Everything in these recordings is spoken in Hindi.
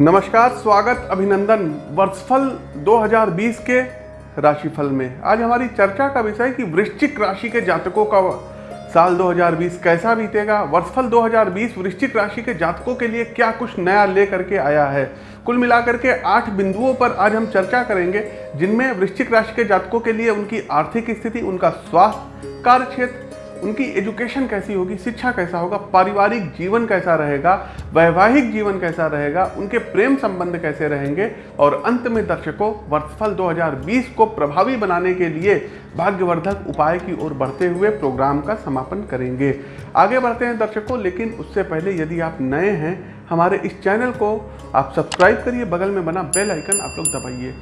नमस्कार, स्वागत, अभिनंदन वर्षफल 2020 के राशिफल में। आज हमारी चर्चा का विषय कि वृश्चिक राशि के जातकों का साल 2020 कैसा बीतेगा, वर्षफल 2020 वृश्चिक राशि के जातकों के लिए क्या कुछ नया लेकर के आया है। कुल मिलाकर के आठ बिंदुओं पर आज हम चर्चा करेंगे, जिनमें वृश्चिक राशि के जातकों के लिए उनकी आर्थिक स्थिति, उनका स्वास्थ्य, कार्य क्षेत्र उनकी एजुकेशन कैसी होगी, शिक्षा कैसा होगा, पारिवारिक जीवन कैसा रहेगा, वैवाहिक जीवन कैसा रहेगा, उनके प्रेम संबंध कैसे रहेंगे और अंत में दर्शकों, वर्षफल 2020 को प्रभावी बनाने के लिए भाग्यवर्धक उपाय की ओर बढ़ते हुए प्रोग्राम का समापन करेंगे। आगे बढ़ते हैं दर्शकों, लेकिन उससे पहले यदि आप नए हैं, हमारे इस चैनल को आप सब्सक्राइब करिए, बगल में बना बेल आइकन आप लोग दबाइए।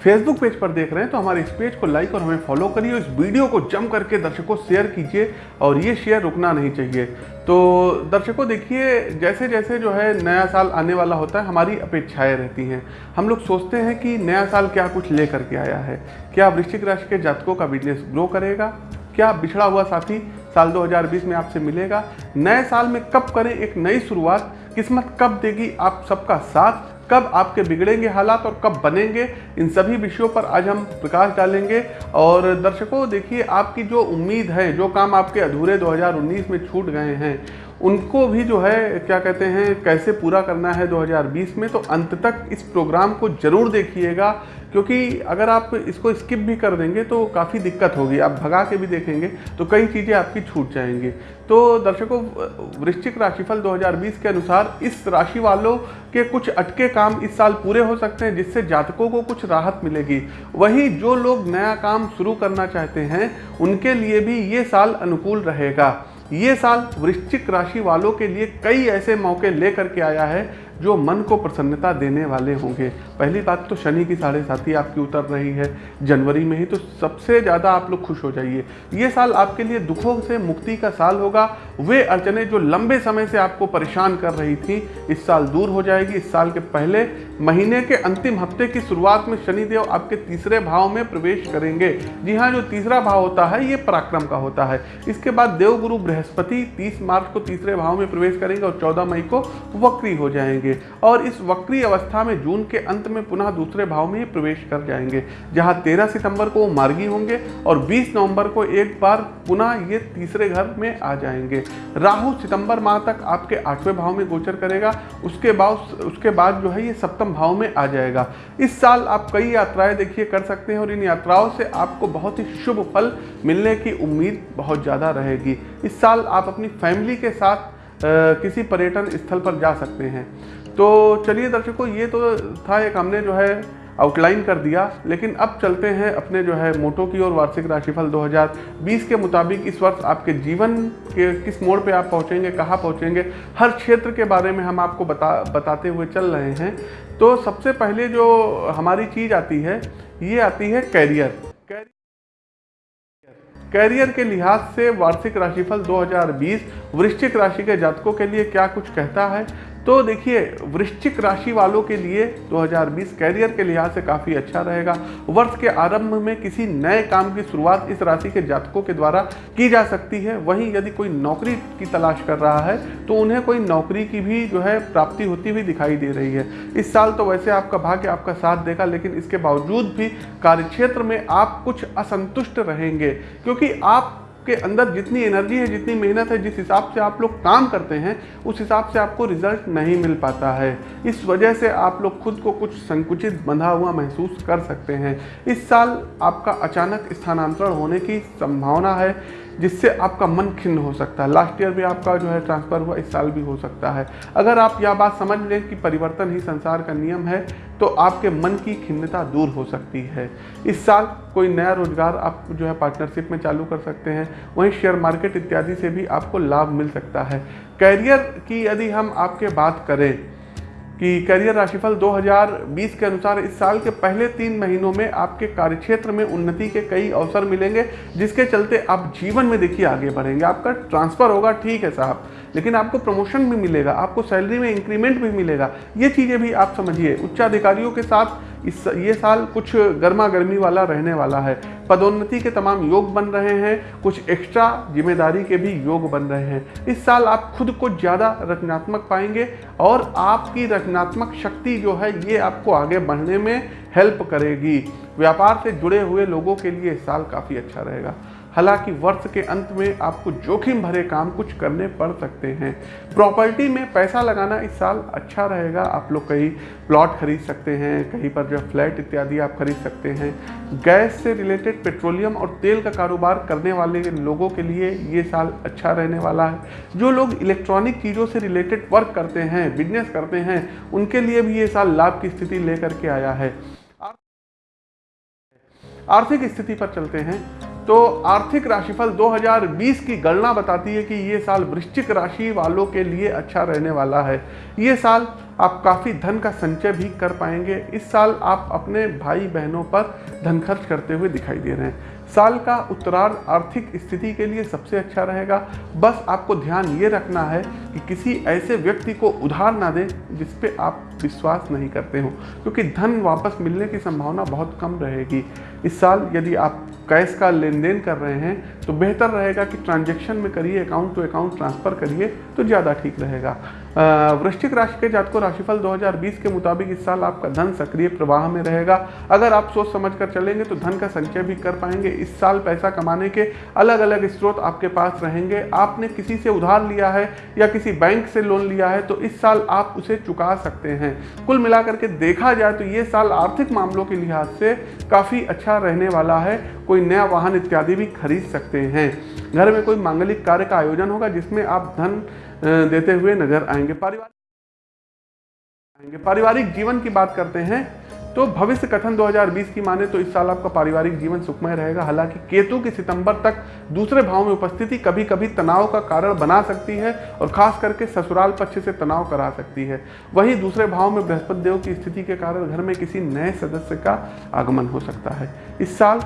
फेसबुक पेज पर देख रहे हैं तो हमारे इस पेज को लाइक और हमें फॉलो करिए इस वीडियो को जम करके दर्शकों शेयर कीजिए और ये शेयर रुकना नहीं चाहिए। तो दर्शकों, देखिए जैसे जैसे जो है नया साल आने वाला होता है, हमारी अपेक्षाएँ रहती हैं। हम लोग सोचते हैं कि नया साल क्या कुछ ले करके आया है। क्या वृश्चिक राशि के जातकों का बिज़नेस ग्रो करेगा? क्या बिछड़ा हुआ साथी साल 2020 में आपसे मिलेगा? नए साल में कब करें एक नई शुरुआत? किस्मत कब देगी आप सबका साथ? कब आपके बिगड़ेंगे हालात और कब बनेंगे, इन सभी विषयों पर आज हम प्रकाश डालेंगे। और दर्शकों, देखिए, आपकी जो उम्मीद है, जो काम आपके अधूरे 2019 में छूट गए हैं उनको भी जो है, क्या कहते हैं, कैसे पूरा करना है 2020 में तो अंत तक इस प्रोग्राम को ज़रूर देखिएगा, क्योंकि अगर आप इसको स्किप भी कर देंगे तो काफ़ी दिक्कत होगी, आप भगा के भी देखेंगे तो कई चीज़ें आपकी छूट जाएँगी। तो दर्शकों, वृश्चिक राशिफल 2020 के अनुसार इस राशि वालों के कुछ अटके काम इस साल पूरे हो सकते हैं, जिससे जातकों को कुछ राहत मिलेगी। वहीं जो लोग नया काम शुरू करना चाहते हैं, उनके लिए भी ये साल अनुकूल रहेगा। ये साल वृश्चिक राशि वालों के लिए कई ऐसे मौके लेकर के आया है जो मन को प्रसन्नता देने वाले होंगे। पहली बात तो शनि की साढ़े साथी आपकी उतर रही है। जनवरी में ही तो सबसे ज़्यादा आप लोग खुश हो जाइए। ये साल आपके लिए दुखों से मुक्ति का साल होगा। वे अड़चने जो लंबे समय से आपको परेशान कर रही थी, इस साल दूर हो जाएगी। इस साल के पहले महीने के अंतिम हफ़्ते की शुरुआत में शनिदेव आपके तीसरे भाव में प्रवेश करेंगे। जी हाँ जो तीसरा भाव होता है, ये पराक्रम का होता है। इसके बाद देवगुरु बृहस्पति 30 मार्च को तीसरे भाव में प्रवेश करेंगे और 14 मई को वक्री हो जाएँगे। जाएँगे और इस वक्री अवस्था में जून के अंत में पुनः दूसरे भाव में प्रवेश कर जाएँगे जहाँ 13 सितंबर को वो मार्गी होंगे और 20 नवंबर को एक बार पुनः ये तीसरे घर में आ जाएँगे। राहु सितंबर माह तक आपके आठवें भाव में गोचर करेगा उसके बाद उसके बाद जो है ये सप्तम भाव में आ जाएगा। इस साल आप कई यात्राएँ देखिए कर सकते हैं और इन यात्राओं से आपको बहुत ही शुभ फल मिलने की उम्मीद बहुत ज़्यादा रहेगी। इस साल आप अपनी फैमिली के साथ आ, किसी पर्यटन स्थल पर जा सकते हैं। तो चलिए दर्शकों, ये तो था एक हमने जो है आउटलाइन कर दिया, लेकिन अब चलते हैं अपने जो है मोटो की ओर, वार्षिक राशिफल 2020 के मुताबिक इस वर्ष आपके जीवन के किस मोड़ पे आप पहुँचेंगे, कहाँ पहुँचेंगे, हर क्षेत्र के बारे में हम आपको बता, बताते हुए चल रहे हैं। तो सबसे पहले जो हमारी चीज़ आती है, ये आती है कैरियर कैरियर के लिहाज से वार्षिक राशिफल 2020 वृश्चिक राशि के जातकों के लिए क्या कुछ कहता है? तो देखिए, वृश्चिक राशि वालों के लिए 2020 कैरियर के लिहाज से काफ़ी अच्छा रहेगा। वर्ष के आरंभ में किसी नए काम की शुरुआत इस राशि के जातकों के द्वारा की जा सकती है। वहीं यदि कोई नौकरी की तलाश कर रहा है तो उन्हें कोई नौकरी की भी जो है प्राप्ति होती हुई दिखाई दे रही है। इस साल तो वैसे आपका भाग्य आपका साथ देगा, लेकिन इसके बावजूद भी कार्यक्षेत्र में आप कुछ असंतुष्ट रहेंगे, क्योंकि आप के अंदर जितनी एनर्जी है, जितनी मेहनत है, जिस हिसाब से आप लोग काम करते हैं, उस हिसाब से आपको रिज़ल्ट नहीं मिल पाता है। इस वजह से आप लोग खुद को कुछ संकुचित बंधा हुआ महसूस कर सकते हैं। इस साल आपका अचानक स्थानांतरण होने की संभावना है, जिससे आपका मन खिन्न हो सकता है। लास्ट ईयर भी आपका जो है ट्रांसफ़र हुआ, इस साल भी हो सकता है। अगर आप यह बात समझ लें कि परिवर्तन ही संसार का नियम है तो आपके मन की खिन्नता दूर हो सकती है। इस साल कोई नया रोज़गार आप जो है पार्टनरशिप में चालू कर सकते हैं। वहीं शेयर मार्केट इत्यादि से भी आपको लाभ मिल सकता है। कैरियर की यदि हम आपके बात करें कि करियर राशिफल 2020 के अनुसार इस साल के पहले तीन महीनों में आपके कार्यक्षेत्र में उन्नति के कई अवसर मिलेंगे, जिसके चलते आप जीवन में देखिए आगे बढ़ेंगे। आपका ट्रांसफ़र होगा, ठीक है साहब, लेकिन आपको प्रमोशन भी मिलेगा, आपको सैलरी में इंक्रीमेंट भी मिलेगा। ये चीज़ें भी आप समझिए। उच्चाधिकारियों के साथ इस ये साल कुछ गर्मा गर्मी वाला रहने वाला है। पदोन्नति के तमाम योग बन रहे हैं, कुछ एक्स्ट्रा ज़िम्मेदारी के भी योग बन रहे हैं। इस साल आप खुद को ज़्यादा रचनात्मक पाएँगे और आपकी रचनात्मक शक्ति जो है, ये आपको आगे बढ़ने में हेल्प करेगी। व्यापार से जुड़े हुए लोगों के लिए साल काफ़ी अच्छा रहेगा। हालाँकि वर्ष के अंत में आपको जोखिम भरे काम कुछ करने पड़ सकते हैं। प्रॉपर्टी में पैसा लगाना इस साल अच्छा रहेगा। आप लोग कहीं प्लॉट खरीद सकते हैं, कहीं पर जो फ्लैट इत्यादि आप खरीद सकते हैं। गैस से रिलेटेड पेट्रोलियम और तेल का कारोबार करने वाले लोगों के लिए ये साल अच्छा रहने वाला है। जो लोग इलेक्ट्रॉनिक चीज़ों से रिलेटेड वर्क करते हैं, बिज़नेस करते हैं, उनके लिए भी ये साल लाभ की स्थिति लेकर के आया है। आर्थिक स्थिति पर चलते हैं। तो आर्थिक राशिफल 2020 की गणना बताती है कि ये साल वृश्चिक राशि वालों के लिए अच्छा रहने वाला है। ये साल आप काफ़ी धन का संचय भी कर पाएँगे। इस साल आप अपने भाई बहनों पर धन खर्च करते हुए दिखाई दे रहे हैं। साल का उत्तरार्ध आर्थिक स्थिति के लिए सबसे अच्छा रहेगा। बस आपको ध्यान ये रखना है कि किसी ऐसे व्यक्ति को उधार ना दें जिस पे आप विश्वास नहीं करते हो, क्योंकि धन वापस मिलने की संभावना बहुत कम रहेगी। इस साल यदि आप कैश का लेन देन कर रहे हैं तो बेहतर रहेगा कि ट्रांजेक्शन में करिए, अकाउंट टू अकाउंट ट्रांसफ़र करिए तो ज़्यादा ठीक रहेगा। वृश्चिक राशि के जातकों राशिफल 2020 के मुताबिक इस साल आपका धन सक्रिय प्रवाह में रहेगा। अगर आप सोच समझ कर चलेंगे तो धन का संचय भी कर पाएँगे। इस साल पैसा कमाने के अलग अलग स्रोत आपके पास रहेंगे। आपने किसी से उधार लिया है या किसी बैंक से लोन लिया है तो इस साल आप उसे चुका सकते हैं। कुल मिलाकर के देखा जाए तो ये साल आर्थिक मामलों के लिहाज से काफ़ी अच्छा रहने वाला है। कोई नया वाहन इत्यादि भी खरीद सकते हैं। घर में कोई मांगलिक कार्य का आयोजन होगा, जिसमें आप धन देते हुए नज़र आएँगे। पारिवारिक आएँगे। पारिवारिक जीवन की बात करते हैं तो भविष्य कथन 2020 की माने तो इस साल आपका पारिवारिक जीवन सुखमय रहेगा। हालाँकि केतु की सितंबर तक दूसरे भाव में उपस्थिति कभी कभी तनाव का कारण बना सकती है और खास करके ससुराल पक्ष से तनाव करा सकती है। वहीं दूसरे भाव में बृहस्पति देव की स्थिति के कारण घर में किसी नए सदस्य का आगमन हो सकता है। इस साल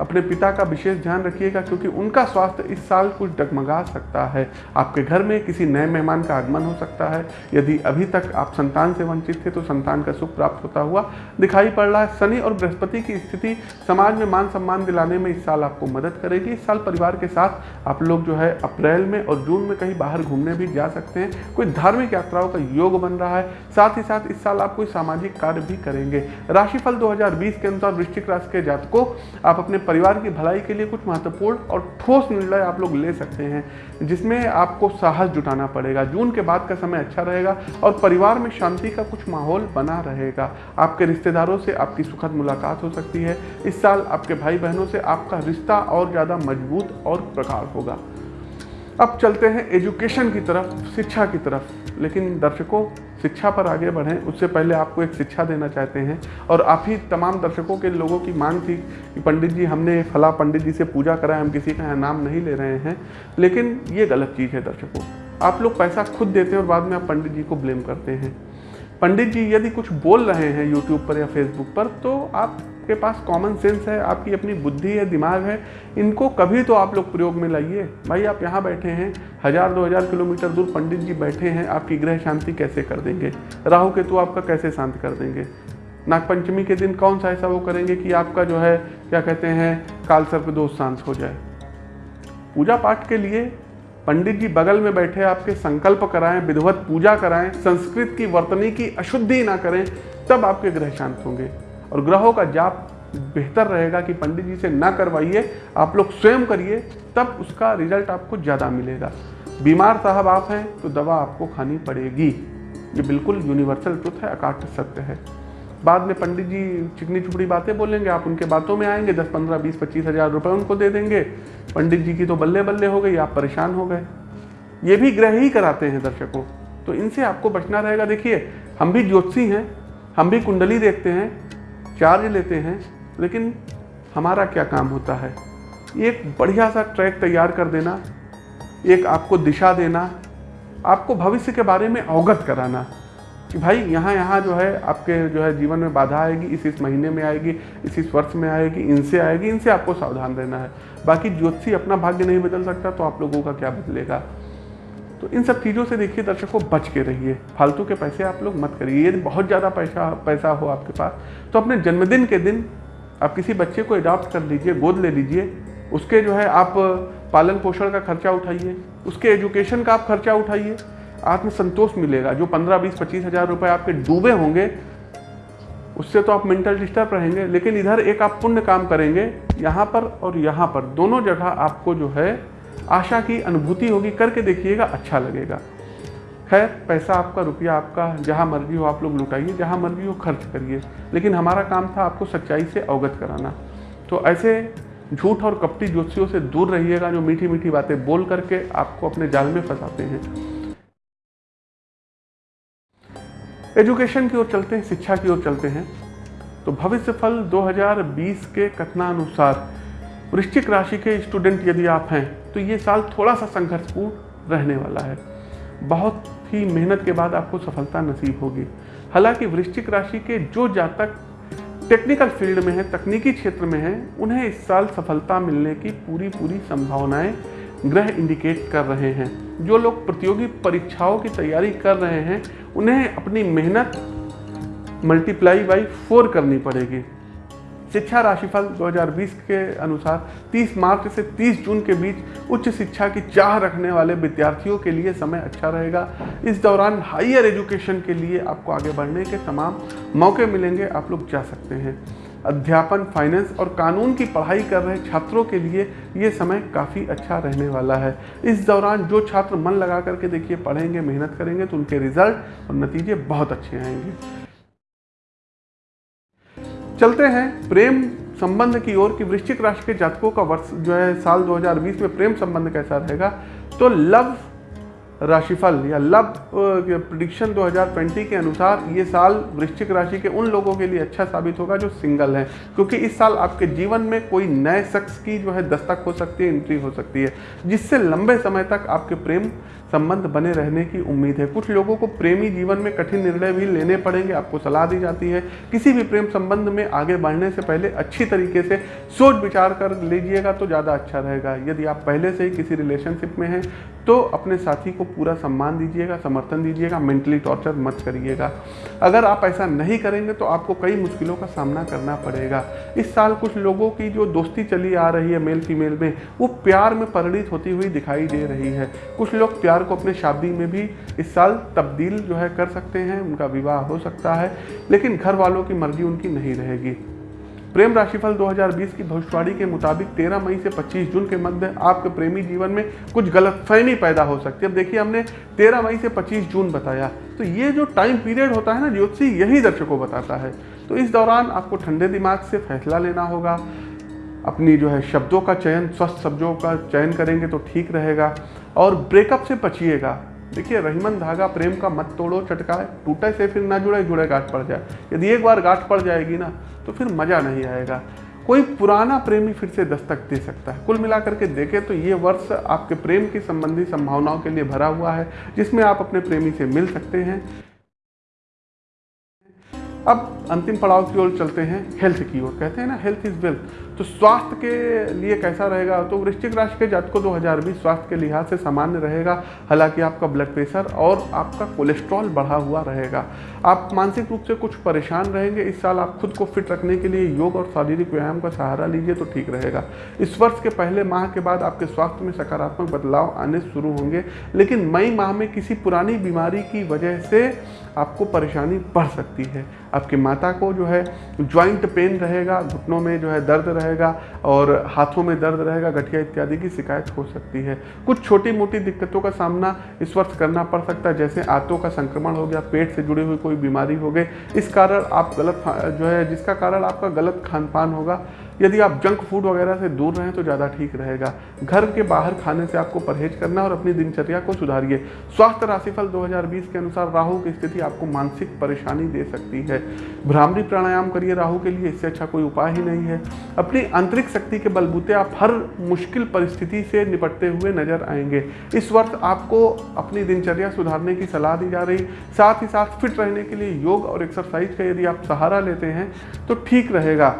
अपने पिता का विशेष ध्यान रखिएगा, क्योंकि उनका स्वास्थ्य इस साल कुछ डगमगा सकता है। आपके घर में किसी नए मेहमान का आगमन हो सकता है। यदि अभी तक आप संतान से वंचित थे तो संतान का सुख प्राप्त होता हुआ दिखाई पड़ रहा है। शनि और बृहस्पति की स्थिति समाज में मान सम्मान दिलाने में इस साल आपको मदद करेगी। इस साल परिवार के साथ आप लोग जो है, अप्रैल में और जून में कहीं बाहर घूमने भी जा सकते हैं। कोई धार्मिक यात्राओं का योग बन रहा है। साथ ही साथ इस साल आप कोई सामाजिक कार्य भी करेंगे। राशिफल 2020 के अनुसार वृश्चिक राशि के जातकों, आप अपने परिवार की भलाई के लिए कुछ महत्वपूर्ण और ठोस निर्णय आप लोग ले सकते हैं, जिसमें आपको साहस जुटाना पड़ेगा। जून के बाद का समय अच्छा रहेगा और परिवार में शांति का कुछ माहौल बना रहेगा। आपके रिश्तेदारों से आपकी सुखद मुलाकात हो सकती है। इस साल आपके भाई बहनों से आपका रिश्ता और ज़्यादा मज़बूत और प्रगाढ़ होगा। अब चलते हैं एजुकेशन की तरफ़, शिक्षा की तरफ़। लेकिन दर्शकों, शिक्षा पर आगे बढ़ें। उससे पहले आपको एक शिक्षा देना चाहते हैं। और आप ही तमाम दर्शकों के लोगों की मांग थी कि पंडित जी, हमने फला पंडित जी से पूजा करा है हम किसी का नाम नहीं ले रहे हैं। लेकिन ये गलत चीज़ है दर्शकों। आप लोग पैसा खुद देते हैं और बाद में आप पंडित जी को ब्लेम करते हैं। पंडित जी यदि कुछ बोल रहे हैं यूट्यूब पर या फेसबुक पर तो आपके पास कॉमन सेंस है, आपकी अपनी बुद्धि है, दिमाग है, इनको कभी तो आप लोग प्रयोग में लाइए। भाई, आप यहाँ बैठे हैं, हज़ार, दो हज़ार किलोमीटर दूर पंडित जी बैठे हैं, आपकी ग्रह शांति कैसे कर देंगे? राहु केतु आपका कैसे शांत कर देंगे? नागपंचमी के दिन कौन सा ऐसा वो करेंगे कि आपका जो है, क्या कहते हैं, काल सर्प दोष शांत हो जाए। पूजा पाठ के लिए पंडित जी बगल में बैठे, आपके संकल्प कराएँ, विधवत पूजा कराएँ, संस्कृत की वर्तनी की अशुद्धि ना करें, तब आपके ग्रह शांत होंगे। और ग्रहों का जाप बेहतर रहेगा कि पंडित जी से ना करवाइए, आप लोग स्वयं करिए, तब उसका रिज़ल्ट आपको ज़्यादा मिलेगा। बीमार साहब आप हैं तो दवा आपको खानी पड़ेगी। ये बिल्कुल यूनिवर्सल ट्रुथ है अकाट सत्य है। बाद में पंडित जी चिकनी चुपड़ी बातें बोलेंगे, आप उनके बातों में आएँगे, दस, पंद्रह, बीस, पच्चीस हज़ार रुपये उनको दे देंगे। पंडित जी की तो बल्ले बल्ले हो गई, आप परेशान हो गए। ये भी ग्रह ही कराते हैं दर्शकों। तो इनसे आपको बचना रहेगा। देखिए, हम भी ज्योतिषी हैं, हम भी कुंडली देखते हैं चार्ज लेते हैं, लेकिन हमारा क्या काम होता है? एक बढ़िया सा ट्रैक तैयार कर देना, एक आपको दिशा देना, आपको भविष्य के बारे में अवगत कराना कि भाई यहाँ यहाँ जो है, आपके जो है जीवन में बाधा आएगी, इस इस महीने में आएगी, इस इस वर्ष में आएगी, इनसे आएगी, इनसे आपको सावधान रहना है। बाकी ज्योतिषी अपना भाग्य नहीं बदल सकता तो आप लोगों का क्या बदलेगा? तो इन सब चीज़ों से देखिए दर्शकों, बच के रहिए। फालतू के पैसे आप लोग मत करिए। यदि बहुत ज़्यादा पैसा पैसा हो आपके पास तो अपने जन्मदिन के दिन आप किसी बच्चे को अडॉप्ट कर लीजिए, गोद ले लीजिए। उसके जो है आप पालन पोषण का खर्चा उठाइए। उसके एजुकेशन का आप खर्चा उठाइए। आत्मसंतोष मिलेगा। जो पंद्रह, बीस, पच्चीस हज़ार रुपये आपके डूबे होंगे, उससे तो आप मेंटल डिस्टर्ब रहेंगे। लेकिन इधर एक आप पुण्य काम करेंगे, यहाँ पर और यहाँ पर। दोनों जगह आपको जो है आशा की अनुभूति होगी, करके देखिएगा अच्छा लगेगा। खैर, पैसा आपका, रुपया आपका, जहाँ मर्ज़ी हो आप लोग लुटाइए, जहाँ मर्ज़ी हो खर्च करिए। लेकिन हमारा काम था आपको सच्चाई से अवगत कराना। तो ऐसे झूठ और कपटी ज्योतिषियों से दूर रहिएगा, जो मीठी मीठी बातें बोल करके आपको अपने जाल में फंसाते हैं। एजुकेशन की ओर चलते हैं, शिक्षा की ओर चलते हैं। तो भविष्य फल 2020 के कथनानुसार वृश्चिक राशि के स्टूडेंट यदि आप हैं तो ये साल थोड़ा सा संघर्षपूर्ण रहने वाला है। बहुत ही मेहनत के बाद आपको सफलता नसीब होगी। हालाँकि वृश्चिक राशि के जो जातक टेक्निकल फ़ील्ड में है, तकनीकी क्षेत्र में है, उन्हें इस साल सफलता मिलने की पूरी पूरी संभावनाएँ ग्रह इंडिकेट कर रहे हैं। जो लोग प्रतियोगी परीक्षाओं की तैयारी कर रहे हैं, उन्हें अपनी मेहनत मल्टीप्लाई बाई फोर करनी पड़ेगी। शिक्षा राशिफल 2020 के अनुसार 30 मार्च से 30 जून के बीच उच्च शिक्षा की चाह रखने वाले विद्यार्थियों के लिए समय अच्छा रहेगा। इस दौरान हायर एजुकेशन के लिए आपको आगे बढ़ने के तमाम मौके मिलेंगे। आप लोग जा सकते हैं। अध्यापन, फाइनेंस और कानून की पढ़ाई कर रहे छात्रों के लिए ये समय काफ़ी अच्छा रहने वाला है। इस दौरान जो छात्र मन लगा करके देखिए पढ़ेंगे, मेहनत करेंगे तो उनके रिज़ल्ट और नतीजे बहुत अच्छे आएँगे। चलते हैं। प्रेम संबंध की ओर कि वृश्चिक राशि के जातकों का वर्ष जो है साल 2020 में प्रेम संबंध कैसा रहेगा? तो लव राशिफल या लव प्रिडिक्शन 2020 के अनुसार ये साल वृश्चिक राशि के उन लोगों के लिए अच्छा साबित होगा जो सिंगल हैं। क्योंकि इस साल आपके जीवन में कोई नए शख्स की जो है दस्तक हो सकती है एंट्री हो सकती है, जिससे लंबे समय तक आपके प्रेम संबंध बने रहने की उम्मीद है। कुछ लोगों को प्रेमी जीवन में कठिन निर्णय भी लेने पड़ेंगे, आपको सलाह दी जाती है। किसी भी प्रेम संबंध में आगे बढ़ने से पहले अच्छी तरीके से सोच विचार कर लीजिएगा तो ज़्यादा अच्छा रहेगा। यदि आप पहले से ही किसी रिलेशनशिप में हैं तो अपने साथी को पूरा सम्मान दीजिएगा, समर्थन दीजिएगा मेंटली टॉर्चर मत करिएगा। अगर आप ऐसा नहीं करेंगे तो आपको कई मुश्किलों का सामना करना पड़ेगा। इस साल कुछ लोगों की जो दोस्ती चली आ रही है मेल फीमेल में, वो प्यार में परिणित होती हुई दिखाई दे रही है। कुछ लोग प्यार को अपने शादी में भी इस साल तब्दील जो है कर सकते हैं, उनका विवाह हो सकता है, लेकिन घर वालों की मर्ज़ी उनकी नहीं रहेगी। प्रेम राशिफल 2020 की भविष्यवाणी के मुताबिक 13 मई से 25 जून के मध्य आपके प्रेमी जीवन में कुछ गलतफहमी पैदा हो सकती है। अब देखिए, हमने 13 मई से 25 जून बताया। तो ये जो टाइम पीरियड होता है ना, ज्योतिषी यही दर्शकों बताता है। तो इस दौरान आपको ठंडे दिमाग से फैसला लेना होगा। अपनी जो है शब्दों का चयन, स्वस्थ शब्दों का चयन करेंगे तो ठीक रहेगा। और ब्रेकअप से बचिएगा। देखिए, रहीमन धागा प्रेम का मत तोड़ो, चटकाए, टूटे से फिर ना जुड़े जुड़े गांठ पड़ जाए। यदि एक बार गांठ पड़ जाएगी ना तो फिर मज़ा नहीं आएगा। कोई पुराना प्रेमी फिर से दस्तक दे सकता है। कुल मिलाकर के देखें तो ये वर्ष आपके प्रेम की संबंधी संभावनाओं के लिए भरा हुआ है, जिसमें आप अपने प्रेमी से मिल सकते हैं। अब अंतिम पड़ाव की ओर चलते हैं हेल्थ की ओर। कहते हैं ना हेल्थ इज़ वेल्थ तो स्वास्थ्य के लिए कैसा रहेगा? तो वृश्चिक राशि के जात जातकों 2020 स्वास्थ्य के लिहाज से सामान्य रहेगा। हालाँकि आपका ब्लड प्रेशर और आपका कोलेस्ट्रॉल बढ़ा हुआ रहेगा। आप मानसिक रूप से कुछ परेशान रहेंगे। इस साल आप खुद को फिट रखने के लिए योग और शारीरिक व्यायाम का सहारा लीजिए तो ठीक रहेगा। इस वर्ष के पहले माह के बाद आपके स्वास्थ्य में सकारात्मक बदलाव आने शुरू होंगे। लेकिन मई माह में किसी पुरानी बीमारी की वजह से आपको परेशानी बढ़ सकती है। आपके माता को जो है ज्वाइंट पेन रहेगा, घुटनों में जो है दर्द रहेगा और हाथों में दर्द रहेगा, गठिया इत्यादि की शिकायत हो सकती है। कुछ छोटी मोटी दिक्कतों का सामना इस वर्ष करना पड़ सकता है, जैसे आंतों का संक्रमण हो गया, पेट से जुड़ी हुई कोई बीमारी हो गई। इस कारण आप गलत जो है, जिसका कारण आपका गलत खान पान होगा यदि आप जंक फ़ूड वगैरह से दूर रहें तो ज़्यादा ठीक रहेगा। घर के बाहर खाने से आपको परहेज करना और अपनी दिनचर्या को सुधारिए। स्वास्थ्य राशिफल 2020 के अनुसार राहु की स्थिति आपको मानसिक परेशानी दे सकती है। भ्रामरी प्राणायाम करिए राहु के लिए, इससे अच्छा कोई उपाय ही नहीं है। अपनी आंतरिक शक्ति के बलबूते आप हर मुश्किल परिस्थिति से निपटते हुए नज़र आएँगे। इस वर्ष आपको अपनी दिनचर्या सुधारने की सलाह दी जा रही। साथ ही साथ फिट रहने के लिए योग और एक्सरसाइज का यदि आप सहारा लेते हैं तो ठीक रहेगा।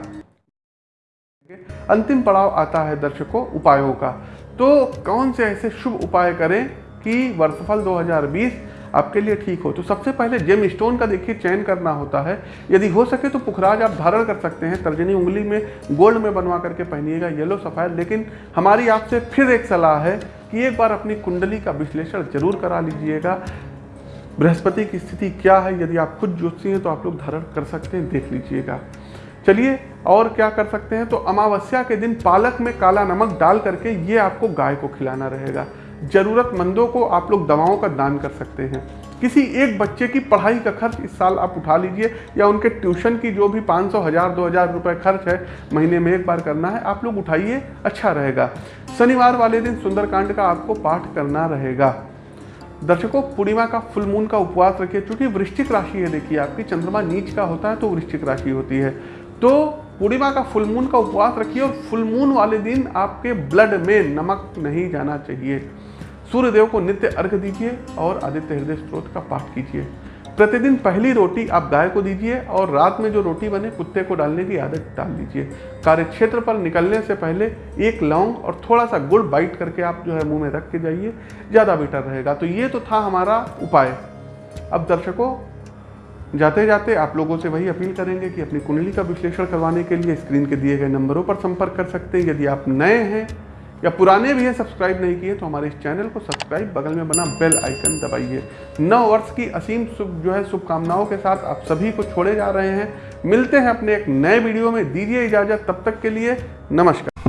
अंतिम पड़ाव आता है दर्शकों उपायों का। तो कौन से ऐसे शुभ उपाय करें कि वर्षफल 2020 आपके लिए ठीक हो? तो सबसे पहले जेम स्टोन का देखिए, चयन करना होता है। यदि हो सके तो पुखराज आप धारण कर सकते हैं। तर्जनी उंगली में गोल्ड में बनवा करके पहनिएगा, येलो सफ़ेद। लेकिन हमारी आपसे फिर एक सलाह है कि एक बार अपनी कुंडली का विश्लेषण ज़रूर करा लीजिएगा। बृहस्पति की स्थिति क्या है? यदि आप खुद ज्योतिषी हैं तो आप लोग धारण कर सकते हैं, देख लीजिएगा। चलिए, और क्या कर सकते हैं? तो अमावस्या के दिन पालक में काला नमक डाल करके ये आपको गाय को खिलाना रहेगा। ज़रूरतमंदों को आप लोग दवाओं का दान कर सकते हैं। किसी एक बच्चे की पढ़ाई का खर्च इस साल आप उठा लीजिए, या उनके ट्यूशन की जो भी 500 हज़ार, दो हज़ार रुपये खर्च है, महीने में एक बार करना है, आप लोग उठाइए अच्छा रहेगा। शनिवार वाले दिन सुंदरकांड का आपको पाठ करना रहेगा। दर्शकों, पूर्णिमा का फुल मून का उपवास रखिए, क्योंकि वृश्चिक राशि है, देखिए, आपकी चंद्रमा नीच का होता है तो वृश्चिक राशि होती है। तो पूर्णिमा का फुल मून का उपवास रखिए और फुल मून वाले दिन आपके ब्लड में नमक नहीं जाना चाहिए। सूर्यदेव को नित्य अर्घ दीजिए और आदित्य हृदय स्त्रोत का पाठ कीजिए। प्रतिदिन पहली रोटी आप गाय को दीजिए और रात में जो रोटी बने कुत्ते को डालने की आदत डाल दीजिए। कार्य क्षेत्र पर निकलने से पहले एक लौंग और थोड़ा सा गुड़ बाइट करके आप जो है मुँह में रख के जाइए, ज़्यादा बेटर रहेगा। तो ये तो था हमारा उपाय। अब दर्शकों जाते जाते आप लोगों से वही अपील करेंगे कि अपनी कुंडली का विश्लेषण करवाने के लिए, स्क्रीन के दिए गए नंबरों पर संपर्क कर सकते हैं। यदि आप नए हैं या पुराने भी हैं, सब्सक्राइब नहीं किए तो हमारे इस चैनल को सब्सक्राइब, बगल में बना बेल आइकन दबाइए। नव वर्ष की असीम शुभ, जो है, शुभकामनाओं के साथ आप सभी को छोड़े जा रहे हैं। मिलते हैं अपने एक नए वीडियो में। दीजिए इजाज़त। तब तक के लिए नमस्कार।